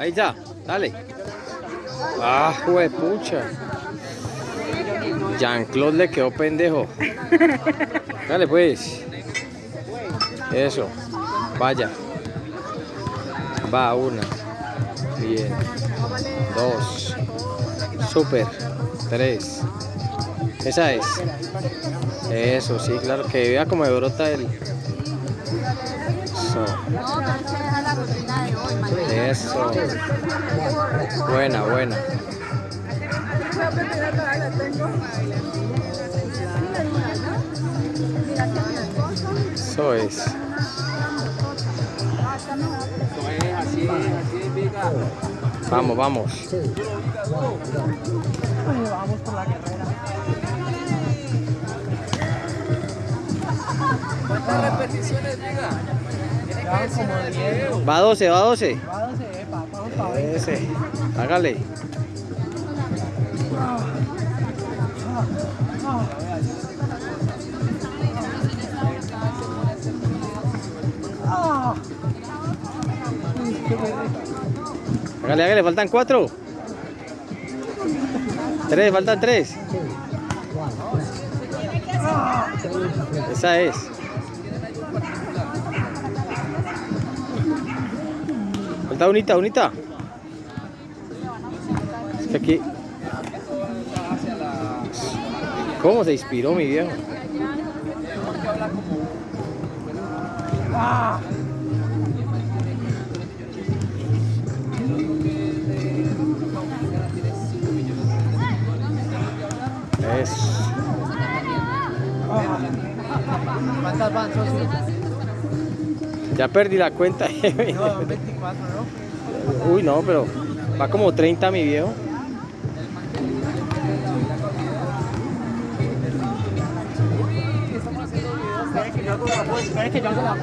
Ahí ya, dale. Ah, pucha. Jean-Claude le quedó pendejo. Dale pues. Eso. Vaya. Va una. Bien. Dos. Super. Tres. Esa es. Eso, sí, claro. Que vea como brota el... Eso. Eso. Buena, buena. Eso es. Vamos, vamos. ¿Cuántas repeticiones, diga? Ya como 10. Va a 12, va a 12. Va a 12, epa, vamos para 20. Ese. Hágale. Hágale, hágale, faltan cuatro. Tres, faltan tres. Esa es. Falta unita, unita. Es que aquí. ¿Cómo se inspiró mi viejo? Ah. Es. ¿Cuántas van, socio? Ya perdí la cuenta. No, 24, ¿no? Uy, no, pero va como 30 mi viejo.